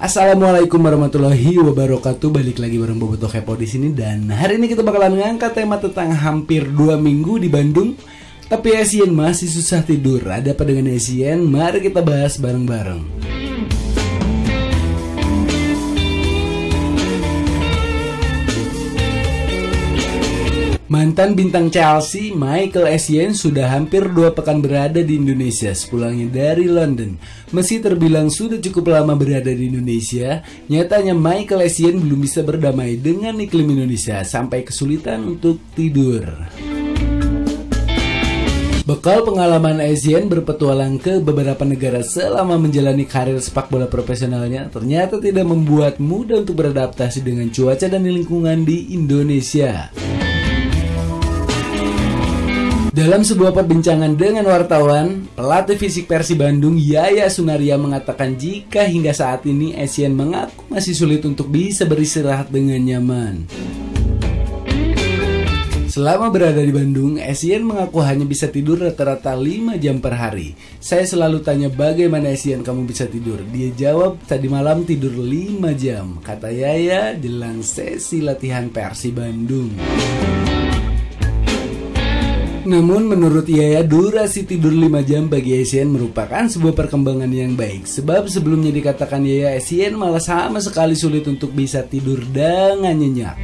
Assalamualaikum warahmatullahi wabarakatuh. Balik lagi bareng Boboto Kepo di sini dan hari ini kita bakalan ngangkat tema tentang hampir dua minggu di Bandung. Tapi Asian masih susah tidur. Ada apa dengan Asian? Mari kita bahas bareng-bareng. Mantan bintang Chelsea, Michael Essien sudah hampir dua pekan berada di Indonesia sepulangnya dari London. Meski terbilang sudah cukup lama berada di Indonesia, nyatanya Michael Essien belum bisa berdamai dengan iklim Indonesia sampai kesulitan untuk tidur. Bekal pengalaman Essien berpetualang ke beberapa negara selama menjalani karir sepak bola profesionalnya ternyata tidak membuat mudah untuk beradaptasi dengan cuaca dan lingkungan di Indonesia. Dalam sebuah perbincangan dengan wartawan, pelatih fisik Persi Bandung Yaya Sunaria mengatakan jika hingga saat ini Asian mengaku masih sulit untuk bisa beristirahat dengan nyaman. Selama berada di Bandung, Asian mengaku hanya bisa tidur rata-rata 5 jam per hari. Saya selalu tanya bagaimana Asian kamu bisa tidur. Dia jawab tadi malam tidur 5 jam, kata Yaya jelang sesi latihan Persi Bandung. Namun menurut Yaya durasi tidur 5 jam bagi Asian merupakan sebuah perkembangan yang baik. Sebab sebelumnya dikatakan Yaya Asian malah sama sekali sulit untuk bisa tidur dengan nyenyak.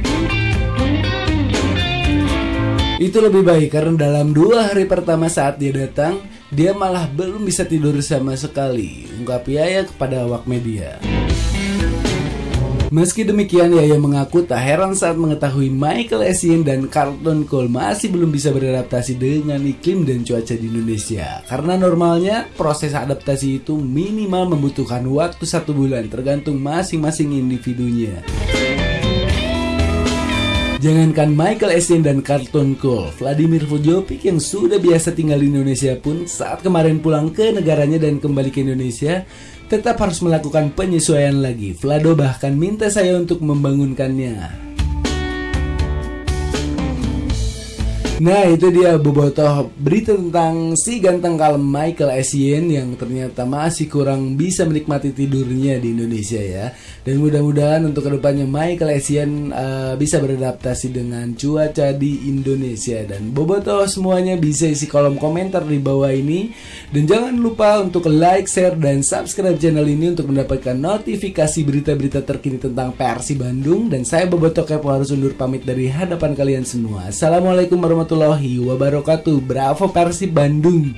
Itu lebih baik karena dalam dua hari pertama saat dia datang Dia malah belum bisa tidur sama sekali Ungkap Yaya kepada awak media Meski demikian, Yaya mengaku tak heran saat mengetahui Michael Essien dan Carlton Cole masih belum bisa beradaptasi dengan iklim dan cuaca di Indonesia. Karena normalnya proses adaptasi itu minimal membutuhkan waktu satu bulan tergantung masing-masing individunya. Jangankan Michael Essien dan Carlton Cole, Vladimir Vujovic yang sudah biasa tinggal di Indonesia pun saat kemarin pulang ke negaranya dan kembali ke Indonesia, tetap harus melakukan penyesuaian lagi. Vlado bahkan minta saya untuk membangunkannya. Nah itu dia bobotoh berita tentang si ganteng kalem Michael Essien yang ternyata masih kurang bisa menikmati tidurnya di Indonesia ya. Dan mudah-mudahan untuk ke depannya Michael Essien uh, bisa beradaptasi dengan cuaca di Indonesia. Dan bobotoh semuanya bisa isi kolom komentar di bawah ini. Dan jangan lupa untuk like, share, dan subscribe channel ini untuk mendapatkan notifikasi berita-berita terkini tentang Persi Bandung. Dan saya bobotoh kepo harus undur pamit dari hadapan kalian semua. Assalamualaikum warahmatullahi warahmatullahi wabarakatuh. Bravo Persib Bandung.